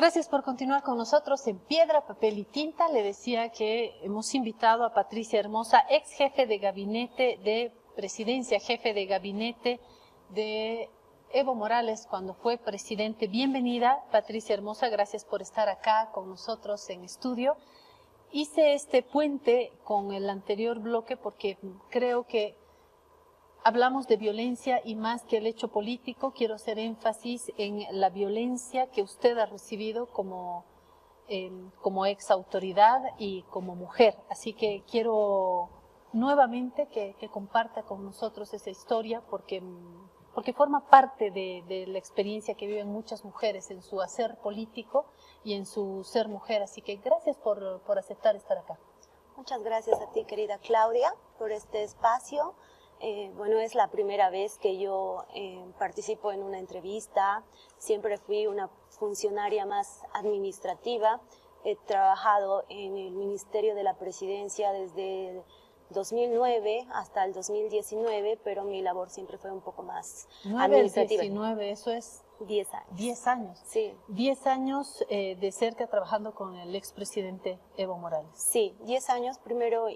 Gracias por continuar con nosotros en Piedra, Papel y Tinta. Le decía que hemos invitado a Patricia Hermosa, ex jefe de gabinete de presidencia, jefe de gabinete de Evo Morales cuando fue presidente. Bienvenida, Patricia Hermosa, gracias por estar acá con nosotros en estudio. Hice este puente con el anterior bloque porque creo que hablamos de violencia y más que el hecho político, quiero hacer énfasis en la violencia que usted ha recibido como, em, como ex autoridad y como mujer. Así que quiero nuevamente que, comparta con nosotros esa historia porque, porque forma parte de, la experiencia que viven muchas mujeres en su hacer político y en su ser mujer. Así que gracias por, por aceptar estar acá. Muchas gracias a ti, querida Claudia, por este espacio. Eh, bueno, es la primera vez que yo eh, participo en una entrevista. Siempre fui una funcionaria más administrativa. He trabajado en el Ministerio de la Presidencia desde 2009 hasta el 2019, pero mi labor siempre fue un poco más 9 administrativa. 19, eso es 10 años. 10 años. Sí. 10 años eh, de cerca trabajando con el expresidente Evo Morales. Sí, 10 años. Primero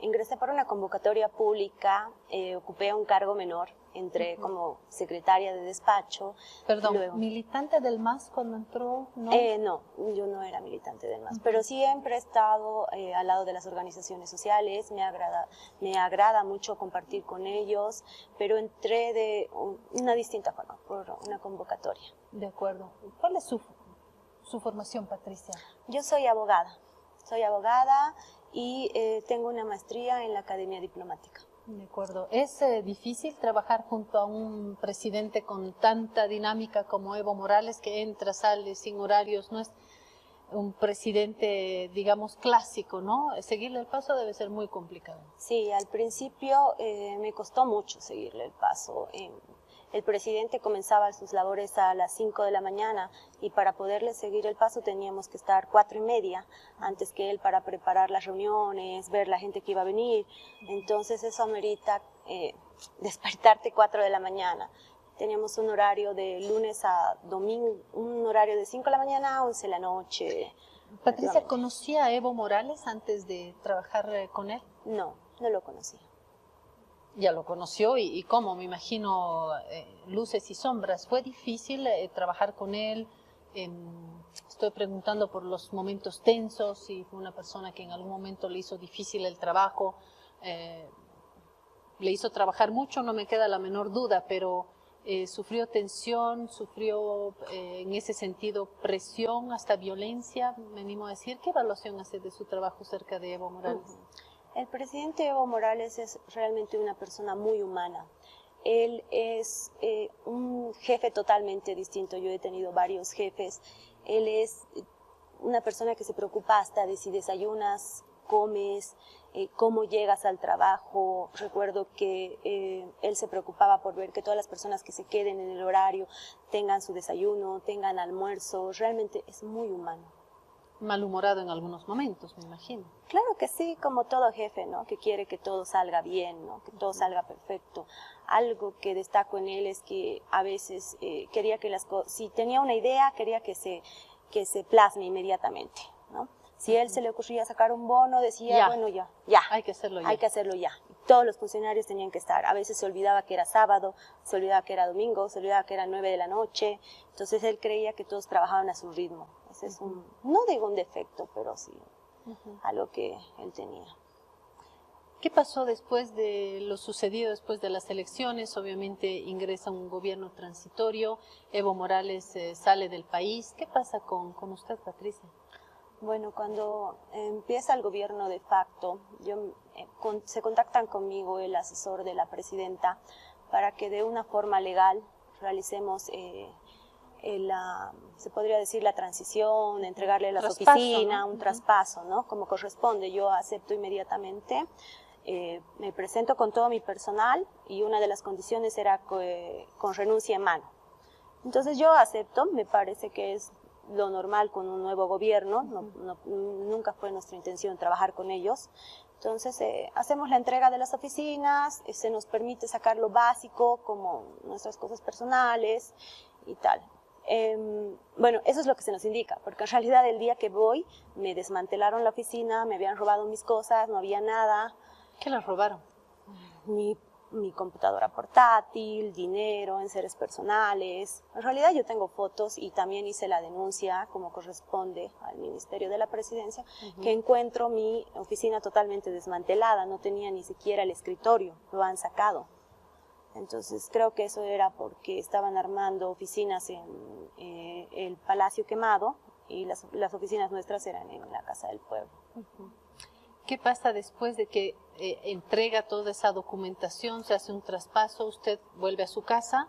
ingresé por una convocatoria pública, eh, ocupé un cargo menor entré como secretaria de despacho. Perdón, ¿militante del MAS cuando entró? No, eh, no yo no era militante del MAS, pero siempre he estado eh, al lado de las organizaciones sociales, me agrada, me agrada mucho compartir con ellos, pero entré de una distinta forma, por una convocatoria. De acuerdo. ¿Cuál es su, su formación, Patricia? Yo soy abogada, soy abogada y eh, tengo una maestría en la Academia Diplomática. De acuerdo. ¿Es eh, difícil trabajar junto a un presidente con tanta dinámica como Evo Morales, que entra, sale sin horarios? No es un presidente, digamos, clásico, ¿no? Seguirle el paso debe ser muy complicado. Sí, al principio eh, me costó mucho seguirle el paso. El presidente comenzaba sus labores a las 5 de la mañana y para poderle seguir el paso teníamos que estar cuatro y media antes que él para preparar las reuniones, ver la gente que iba a venir. Entonces eso amerita eh, despertarte 4 de la mañana. Teníamos un horario de lunes a domingo, un horario de 5 de la mañana a 11 de la noche. Patricia, ¿conocía a Evo Morales antes de trabajar eh, con él? No, no lo conocía ya lo conoció y, cómo, me imagino, eh, luces y sombras. ¿Fue difícil eh, trabajar con él? estoy preguntando por los momentos tensos, si fue una persona que en algún momento le hizo difícil el trabajo, eh, le hizo trabajar mucho, no me queda la menor duda, pero sufrió tensión, sufrió en ese sentido presión, hasta violencia, me animo a decir. ¿Qué evaluación hace de su trabajo cerca de Evo Morales? El presidente Evo Morales es realmente una persona muy humana. Él es eh, un jefe totalmente distinto. Yo he tenido varios jefes. Él es una persona que se preocupa hasta de si desayunas, comes, eh, cómo llegas al trabajo. Recuerdo que eh, él se preocupaba por ver que todas las personas que se queden en el horario tengan su desayuno, tengan almuerzo. Realmente es muy humano malhumorado en algunos momentos, me imagino. Claro que sí, como todo jefe, ¿no? Que quiere que todo salga bien, ¿no? Que todo salga perfecto. Algo que destaco en él es que a veces eh, quería que las cosas, si tenía una idea, quería que se, que se plasme inmediatamente, ¿no? Si él se le ocurría sacar un bono, decía, bueno, ya, ya. Hay que hacerlo ya. Hay que hacerlo ya. Todos los funcionarios tenían que estar. A veces se olvidaba que era sábado, se olvidaba que era domingo, se olvidaba que era nueve de la noche. Entonces él creía que todos trabajaban a su ritmo es un, no digo un defecto, pero sí algo que él tenía. ¿Qué pasó después de lo sucedido después de las elecciones? Obviamente ingresa un gobierno transitorio, Evo Morales eh, sale del país. ¿Qué pasa con, con, usted, Patricia? Bueno, cuando empieza el gobierno de facto, yo, eh, se contactan conmigo el asesor de la presidenta para que de una forma legal realicemos eh, la, se podría decir la transición, entregarle la oficina, un traspaso, ¿no? Como corresponde, yo acepto inmediatamente, eh, me presento con todo mi personal y una de las condiciones era con renuncia en mano. Entonces yo acepto, me parece que es lo normal con un nuevo gobierno, nunca fue nuestra intención trabajar con ellos. Entonces eh, hacemos la entrega de las oficinas, eh, se nos permite sacar lo básico como nuestras cosas personales y tal. Em, bueno, eso es lo que se nos indica, porque en realidad el día que voy me desmantelaron la oficina, me habían robado mis cosas, no había nada. ¿Qué las robaron? Mi, mi computadora portátil, dinero, enseres personales. En realidad yo tengo fotos y también hice la denuncia, como corresponde al Ministerio de la Presidencia, que encuentro mi oficina totalmente desmantelada, no tenía ni siquiera el escritorio, lo han sacado. Entonces creo que eso era porque estaban armando oficinas en eh, el Palacio Quemado y las, oficinas nuestras eran en la Casa del Pueblo. ¿Qué pasa después de que eh, entrega toda esa documentación, se hace un traspaso, usted vuelve a su casa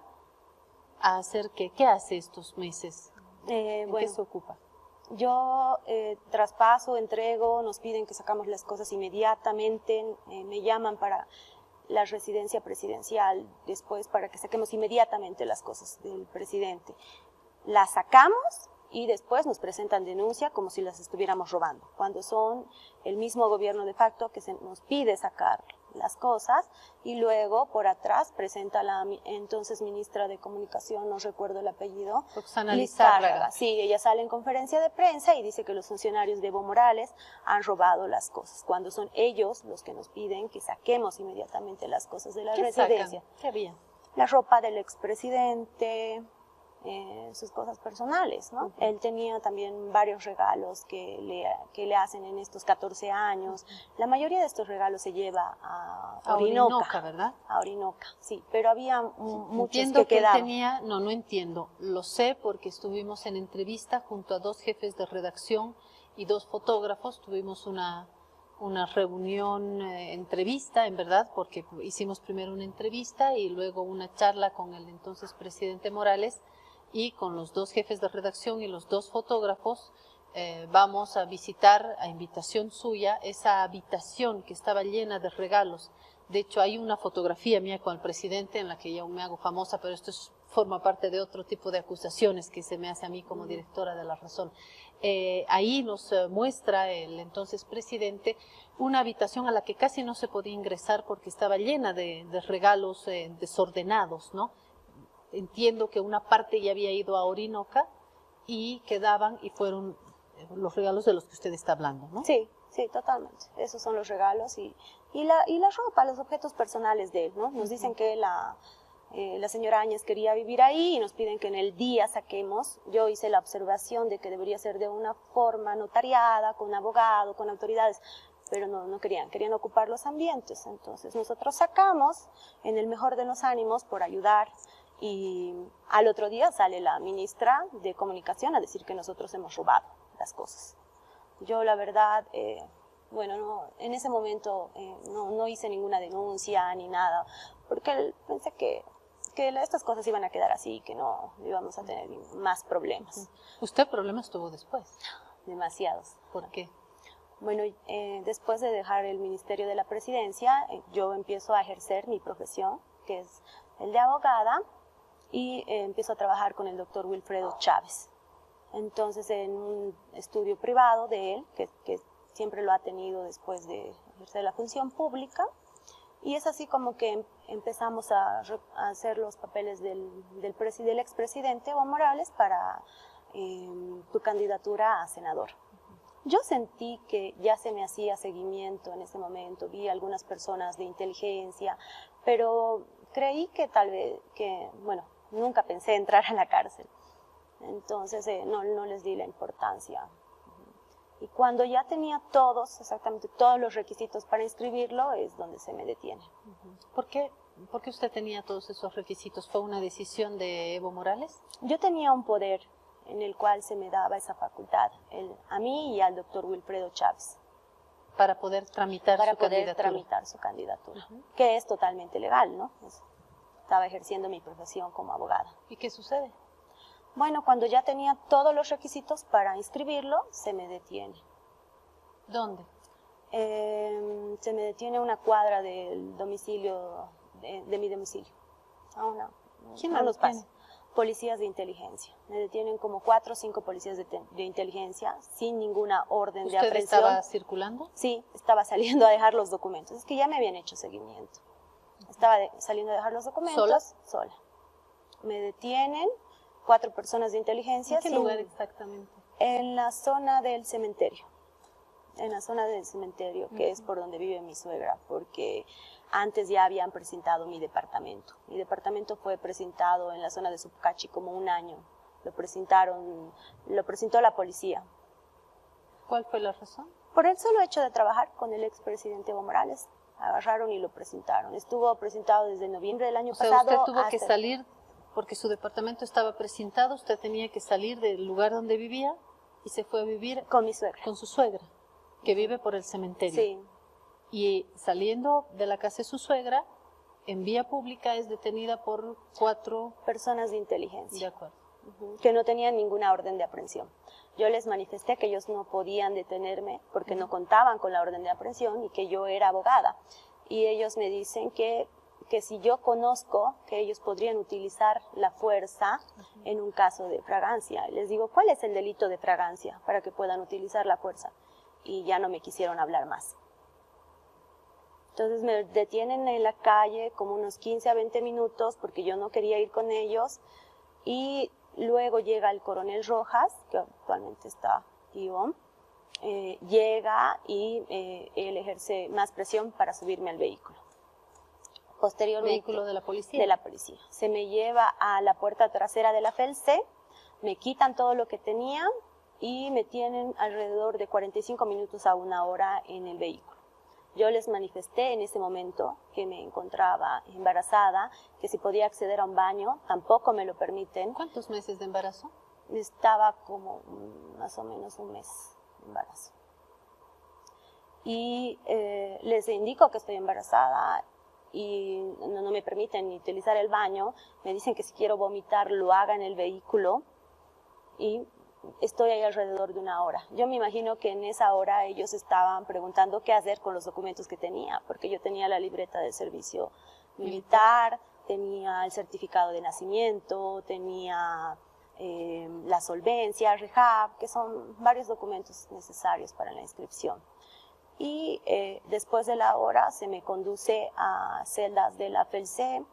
a hacer qué? ¿Qué hace estos meses? Eh, ¿En qué se ocupa? Yo traspaso, entrego, nos piden que sacamos las cosas inmediatamente, me llaman para la residencia presidencial después para que saquemos inmediatamente las cosas del presidente. Las sacamos y después nos presentan denuncia como si las estuviéramos robando, cuando son el mismo gobierno de facto que se nos pide sacar las cosas y luego por atrás presenta la entonces ministra de Comunicación, no recuerdo el apellido, Roxana Lizárraga. Sí, ella sale en conferencia de prensa y dice que los funcionarios de Evo Morales han robado las cosas, cuando son ellos los que nos piden que saquemos inmediatamente las cosas de la residencia. ¿Qué había? La ropa del expresidente, eh, sus cosas personales, ¿no? Él tenía también varios regalos que le, que le hacen en estos 14 años. La mayoría de estos regalos se lleva a Orinoca. ¿verdad? A Orinoca, sí, pero había muchos entiendo que, Él tenía, no, no entiendo, lo sé porque estuvimos en entrevista junto a dos jefes de redacción y dos fotógrafos, tuvimos una, una reunión, eh, entrevista, en verdad, porque hicimos primero una entrevista y luego una charla con el entonces presidente Morales, y con los dos jefes de redacción y los dos fotógrafos eh, vamos a visitar a invitación suya esa habitación que estaba llena de regalos. De hecho, hay una fotografía mía con el presidente en la que yo me hago famosa, pero esto forma parte de otro tipo de acusaciones que se me hace a mí como directora de La Razón. Eh, ahí nos eh, muestra el entonces presidente una habitación a la que casi no se podía ingresar porque estaba llena de, de regalos desordenados, ¿no? Entiendo que una parte ya había ido a Orinoca y quedaban y fueron eh, los regalos de los que usted está hablando, ¿no? Sí, sí, totalmente. Esos son los regalos y, y, la, y la ropa, los objetos personales de él, ¿no? Nos dicen que la, eh, la señora Áñez quería vivir ahí y nos piden que en el día saquemos. Yo hice la observación de que debería ser de una forma notariada, con abogado, con autoridades, pero no, no querían, querían ocupar los ambientes. Entonces nosotros sacamos en el mejor de los ánimos por ayudar y al otro día sale la ministra de Comunicación a decir que nosotros hemos robado las cosas. Yo la verdad, eh, bueno, no, en ese momento eh, no, no, hice ninguna denuncia ni nada, porque pensé que, que estas cosas iban a quedar así, que no íbamos a tener más problemas. ¿Usted problemas tuvo después? Demasiados. ¿Por qué? Bueno, eh, después de dejar el Ministerio de la Presidencia, yo empiezo a ejercer mi profesión, que es el de abogada, y eh, empiezo a trabajar con el doctor Wilfredo Chávez. Entonces, en un estudio privado de él, que, siempre lo ha tenido después de ejercer la función pública, y es así como que em, empezamos a, hacer los papeles del, del, del expresidente Evo Morales para em, tu candidatura a senador. Yo sentí que ya se me hacía seguimiento en ese momento, vi algunas personas de inteligencia, pero creí que tal vez, que, bueno, nunca pensé entrar a la cárcel. Entonces eh, no, no les di la importancia. Y cuando ya tenía todos, exactamente todos los requisitos para inscribirlo, es donde se me detiene. ¿Por qué, ¿Por qué usted tenía todos esos requisitos? ¿Fue una decisión de Evo Morales? Yo tenía un poder en el cual se me daba esa facultad, el, a mí y al doctor Wilfredo Chávez. Para poder tramitar para su poder candidatura. tramitar su candidatura, que es totalmente legal, ¿no? Estaba ejerciendo mi profesión como abogada. ¿Y qué sucede? Bueno, cuando ya tenía todos los requisitos para inscribirlo, se me detiene. ¿Dónde? Em, se me detiene una cuadra del domicilio, de, mi domicilio. Ah, no, ¿Quién no los pasa? Policías de inteligencia. Me detienen como cuatro o cinco policías de, de inteligencia sin ninguna orden de aprehensión. estaba circulando? Sí, estaba saliendo a dejar los documentos. Es que ya me habían hecho seguimiento. Estaba saliendo a dejar los documentos. ¿Sola? Sola. Me detienen, cuatro personas de inteligencia. ¿En qué lugar exactamente? En la zona del cementerio. En la zona del cementerio, que es por donde vive mi suegra, porque antes ya habían presentado mi departamento. Mi departamento fue presentado en la zona de Subcachi como un año. Lo presentaron, lo presentó la policía. ¿Cuál fue la razón? Por el solo hecho de trabajar con el expresidente Evo Morales. Agarraron y lo presentaron. Estuvo presentado desde noviembre del año o sea, pasado. Usted tuvo que salir porque su departamento estaba presentado, usted tenía que salir del lugar donde vivía y se fue a vivir con mi suegra. Con su suegra, que vive por el cementerio. Sí. Y saliendo de la casa de su suegra, en vía pública es detenida por cuatro personas de inteligencia. De acuerdo. Que no tenían ninguna orden de aprehensión. Yo les manifesté que ellos no podían detenerme porque no contaban con la orden de aprehensión y que yo era abogada. Y ellos me dicen que que si yo conozco que ellos podrían utilizar la fuerza en un caso de fragancia. Les digo, ¿cuál es el delito de fragancia para que puedan utilizar la fuerza? Y ya no me quisieron hablar más. Entonces me detienen en la calle como unos 15 a 20 minutos porque yo no quería ir con ellos. Y luego llega el coronel Rojas, que actualmente está vivo, eh, llega y eh, él ejerce más presión para subirme al vehículo posteriormente. ¿Vehículo de la policía? De la policía. Se me lleva a la puerta trasera de la FELCE, me quitan todo lo que tenía y me tienen alrededor de 45 minutos a una hora en el vehículo. Yo les manifesté en ese momento que me encontraba embarazada, que si podía acceder a un baño, tampoco me lo permiten. ¿Cuántos meses de embarazo? Estaba como más o menos un mes de embarazo. Y eh, les indico que estoy embarazada y no, me permiten utilizar el baño, me dicen que si quiero vomitar lo haga en el vehículo y estoy ahí alrededor de una hora. Yo me imagino que en esa hora ellos estaban preguntando qué hacer con los documentos que tenía, porque yo tenía la libreta de servicio militar, tenía el certificado de nacimiento, tenía eh, la solvencia, rehab, que son varios documentos necesarios para la inscripción y eh, después de la hora se me conduce a celdas de la FELC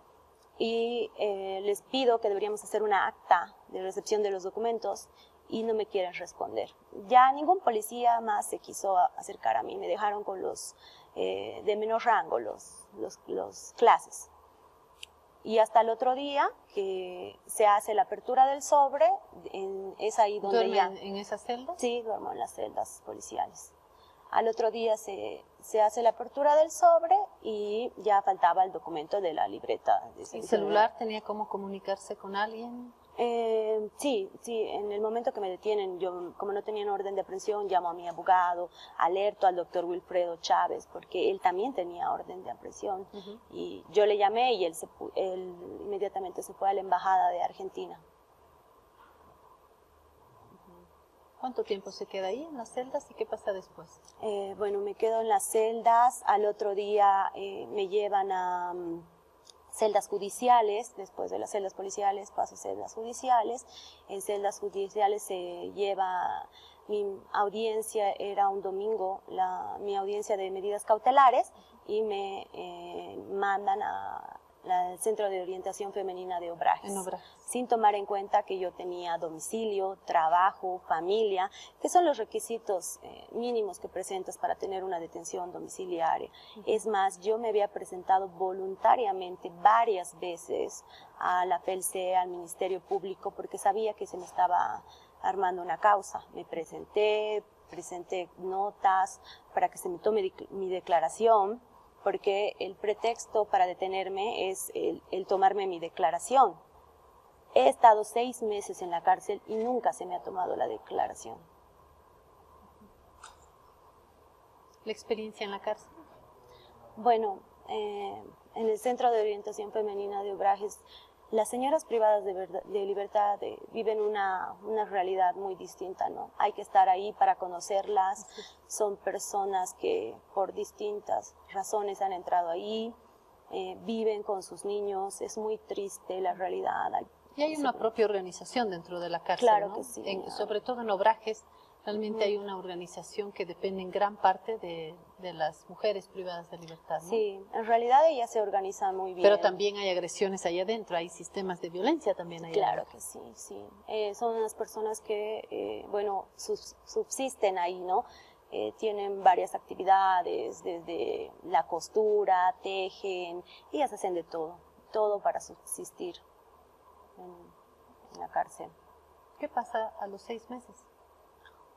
y eh, les pido que deberíamos hacer una acta de recepción de los documentos y no me quieren responder. Ya ningún policía más se quiso acercar a mí, me dejaron con los eh, de menor rango, los, los, clases. Y hasta el otro día que se hace la apertura del sobre, es ahí donde ya... en esas celdas? Sí, duermo en las celdas policiales. Al otro día se, se, hace la apertura del sobre y ya faltaba el documento de la libreta. De ¿El celular tenía cómo comunicarse con alguien? Eh, sí, sí, en el momento que me detienen, yo como no tenían orden de aprehensión, llamo a mi abogado, alerto al doctor Wilfredo Chávez, porque él también tenía orden de aprehensión. Y yo le llamé y él, se, él inmediatamente se fue a la embajada de Argentina. ¿Cuánto tiempo se queda ahí en las celdas y qué pasa después? Eh, bueno, me quedo en las celdas, al otro día eh, me llevan a mm, celdas judiciales, después de las celdas policiales paso a celdas judiciales, en celdas judiciales se lleva mi audiencia, era un domingo, la, mi audiencia de medidas cautelares y me eh, mandan a el Centro de Orientación Femenina de Obrajes, sin tomar en cuenta que yo tenía domicilio, trabajo, familia, que son los requisitos eh, mínimos que presentas para tener una detención domiciliaria. Es más, yo me había presentado voluntariamente varias veces a la FELCE, al Ministerio Público, porque sabía que se me estaba armando una causa. Me presenté, presenté notas para que se me tome mi declaración porque el pretexto para detenerme es el, tomarme mi declaración. He estado seis meses en la cárcel y nunca se me ha tomado la declaración. ¿La experiencia en la cárcel? Bueno, eh, en el Centro de Orientación Femenina de Obrajes las señoras privadas de, libertad viven una, realidad muy distinta, ¿no? Hay que estar ahí para conocerlas, son personas que por distintas razones han entrado ahí, eh, viven con sus niños, es muy triste la realidad. y hay una propia organización dentro de la cárcel, claro que sí. sobre todo en obrajes, Realmente hay una organización que depende en gran parte de, las mujeres privadas de libertad. Sí, en realidad ella se organiza muy bien. Pero también hay agresiones ahí adentro, hay sistemas de violencia también ahí Claro que sí, sí. Eh, son unas personas que, eh, bueno, subsisten ahí, ¿no? Eh, tienen varias actividades, desde la costura, tejen, ellas hacen de todo, todo para subsistir en la cárcel. ¿Qué pasa a los seis meses?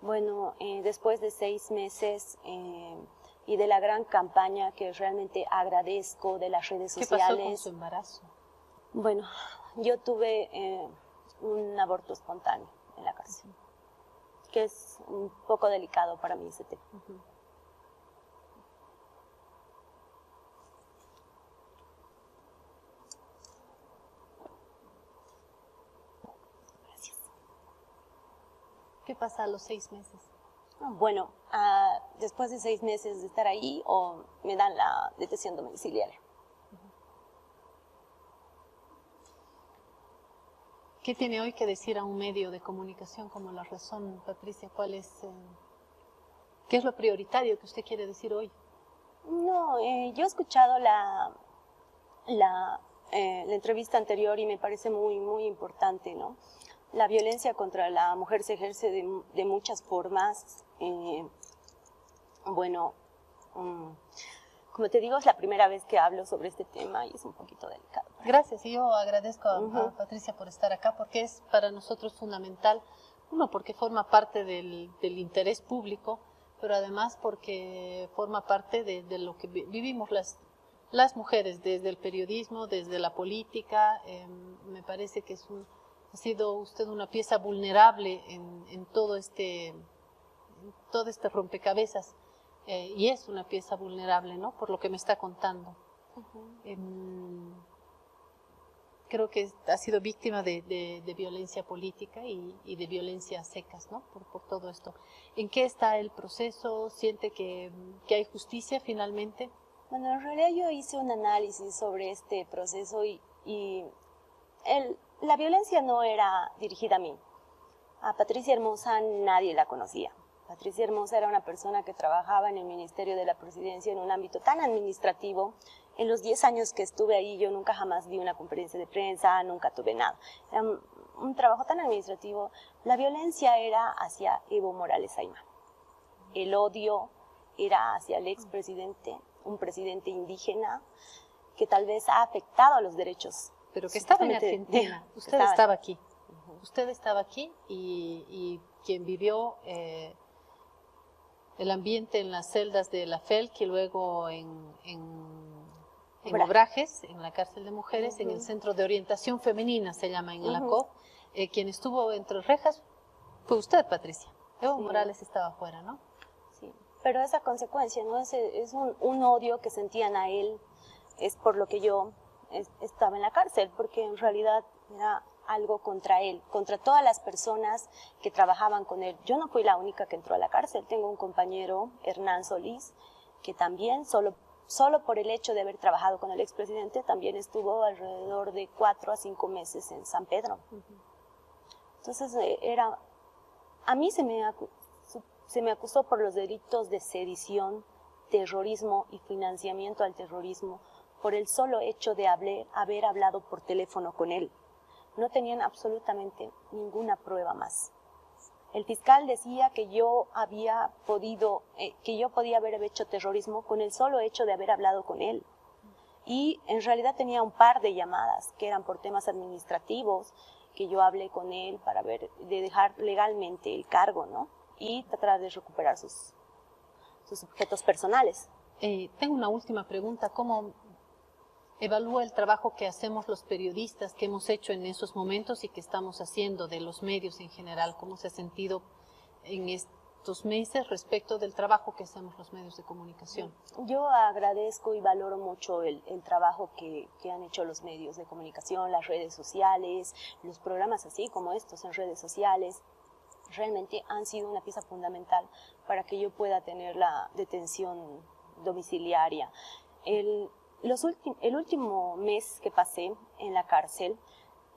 Bueno, eh, después de seis meses eh, y de la gran campaña que realmente agradezco de las redes sociales. ¿Qué pasó con su embarazo? Bueno, yo tuve eh, un aborto espontáneo en la cárcel, que es un poco delicado para mí ese tema. ¿Qué pasa a los seis meses? Bueno, ah, después de seis meses de estar ahí o me dan la detención domiciliaria. ¿Qué tiene hoy que decir a un medio de comunicación como La Razón, Patricia? ¿Cuál es, eh, ¿Qué es lo prioritario que usted quiere decir hoy? No, eh, yo he escuchado la, la, eh, la entrevista anterior y me parece muy, muy importante, ¿no? La violencia contra la mujer se ejerce de, muchas formas. Eh, bueno, mm, como te digo, es la primera vez que hablo sobre este tema y es un poquito delicado. Gracias, y yo agradezco a, Patricia por estar acá porque es para nosotros fundamental, uno, porque forma parte del, interés público, pero además porque forma parte de, lo que vivimos las, las mujeres, desde el periodismo, desde la política, em, me parece que es un ha sido usted una pieza vulnerable en, todo este todo este rompecabezas eh, y es una pieza vulnerable, ¿no? Por lo que me está contando. Em, creo que ha sido víctima de, violencia política y, de violencia secas, ¿no? Por, todo esto. ¿En qué está el proceso? ¿Siente que, hay justicia finalmente? Bueno, en realidad yo hice un análisis sobre este proceso y, y el, la violencia no era dirigida a mí. A Patricia Hermosa nadie la conocía. Patricia Hermosa era una persona que trabajaba en el Ministerio de la Presidencia en un ámbito tan administrativo. En los 10 años que estuve ahí yo nunca jamás vi una conferencia de prensa, nunca tuve nada. Era un, trabajo tan administrativo. La violencia era hacia Evo Morales Ayma. El odio era hacia el expresidente, un presidente indígena que tal vez ha afectado a los derechos pero que estaba en Argentina. Usted estaba, aquí. Usted estaba aquí y, quien vivió eh, el ambiente en las celdas de la FELC y luego en, en, Obrajes, en la cárcel de mujeres, en el Centro de Orientación Femenina, se llama en la COP. Eh, quien estuvo entre rejas fue usted, Patricia. Evo Morales estaba afuera, ¿no? Sí, pero esa consecuencia, ¿no? Es, es un, un odio que sentían a él, es por lo que yo estaba en la cárcel, porque en realidad era algo contra él, contra todas las personas que trabajaban con él. Yo no fui la única que entró a la cárcel, tengo un compañero, Hernán Solís, que también solo, solo por el hecho de haber trabajado con el expresidente, también estuvo alrededor de cuatro a cinco meses en San Pedro. Entonces eh, era, a mí se me, se me acusó por los delitos de sedición, terrorismo y financiamiento al terrorismo, por el solo hecho de haber, hablado por teléfono con él. No tenían absolutamente ninguna prueba más. El fiscal decía que yo había podido, eh, que yo podía haber hecho terrorismo con el solo hecho de haber hablado con él. Y en realidad tenía un par de llamadas que eran por temas administrativos, que yo hablé con él para ver, de dejar legalmente el cargo, ¿no? Y tratar de recuperar sus, sus objetos personales. Eh, tengo una última pregunta. ¿Cómo evalúa el trabajo que hacemos los periodistas, que hemos hecho en esos momentos y que estamos haciendo de los medios en general, cómo se ha sentido en estos meses respecto del trabajo que hacemos los medios de comunicación. Yo agradezco y valoro mucho el, trabajo que, que, han hecho los medios de comunicación, las redes sociales, los programas así como estos en redes sociales. Realmente han sido una pieza fundamental para que yo pueda tener la detención domiciliaria. El, el último mes que pasé en la cárcel,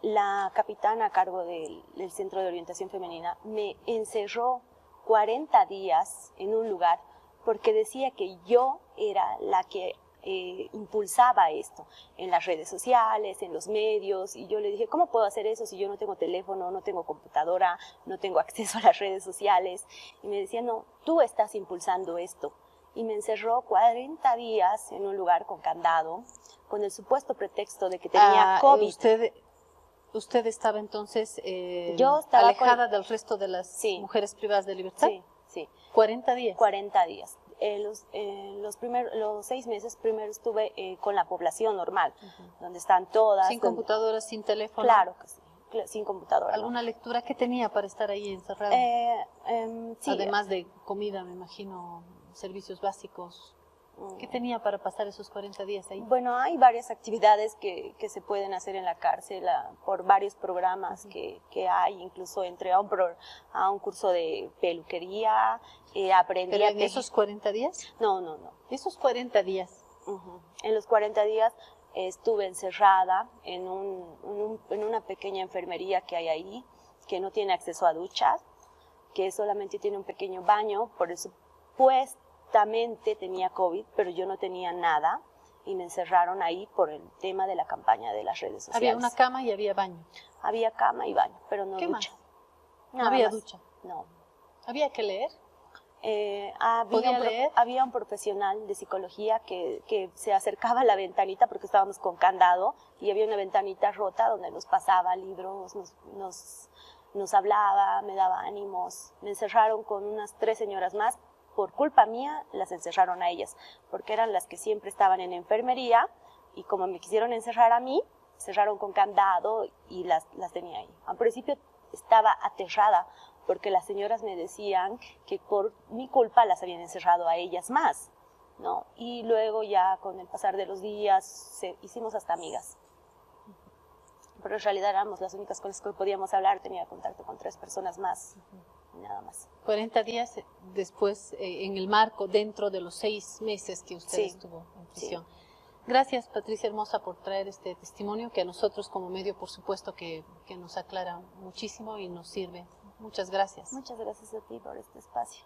la capitana a cargo del, Centro de Orientación Femenina me encerró 40 días en un lugar porque decía que yo era la que eh, impulsaba esto en las redes sociales, en los medios, y yo le dije, ¿cómo puedo hacer eso si yo no tengo teléfono, no tengo computadora, no tengo acceso a las redes sociales? Y me decía, no, tú estás impulsando esto. Y me encerró 40 días en un lugar con candado, con el supuesto pretexto de que tenía ah, COVID. Usted, usted estaba entonces eh, yo alejada del resto de las mujeres privadas de libertad. Sí, sí. 40 días. 40 días. los, los, primeros, los seis meses primero estuve eh, con la población normal, donde están todas. Sin computadoras, sin teléfono. Claro que sí, sin computadora. ¿Alguna lectura que tenía para estar ahí encerrada? Eh, em, sí. Además de comida, me imagino, servicios básicos. ¿Qué mm. tenía para pasar esos 40 días ahí? Bueno, hay varias actividades que, que se pueden hacer en la cárcel ah, por varios programas que, que, hay, incluso entré a un, a un curso de peluquería, eh, aprendí ¿Pero en esos 40 días? No, no, no. Esos 40 días. En los 40 días estuve encerrada en, un, en una pequeña enfermería que hay ahí, que no tiene acceso a duchas, que solamente tiene un pequeño baño, por eso pues tenía COVID, pero yo no tenía nada y me encerraron ahí por el tema de la campaña de las redes sociales. Había una cama y había baño. Había cama y baño, pero no ¿Qué ducha. No había ducha. No. ¿Había que leer? Eh, había, un leer? había un profesional de psicología que, que, se acercaba a la ventanita porque estábamos con candado y había una ventanita rota donde nos pasaba libros, nos, nos, nos hablaba, me daba ánimos. Me encerraron con unas tres señoras más por culpa mía las encerraron a ellas, porque eran las que siempre estaban en enfermería y como me quisieron encerrar a mí, cerraron con candado y las, las tenía ahí. Al principio estaba aterrada porque las señoras me decían que por mi culpa las habían encerrado a ellas más, ¿no? Y luego ya con el pasar de los días se, hicimos hasta amigas. Pero en realidad éramos las únicas con las que podíamos hablar, tenía contacto con tres personas más nada más. 40 días después, eh, en el marco, dentro de los seis meses que usted estuvo en prisión. Gracias, Patricia Hermosa, por traer este testimonio que a nosotros como medio, por supuesto, que, que nos aclara muchísimo y nos sirve. Muchas gracias. Muchas gracias a ti por este espacio.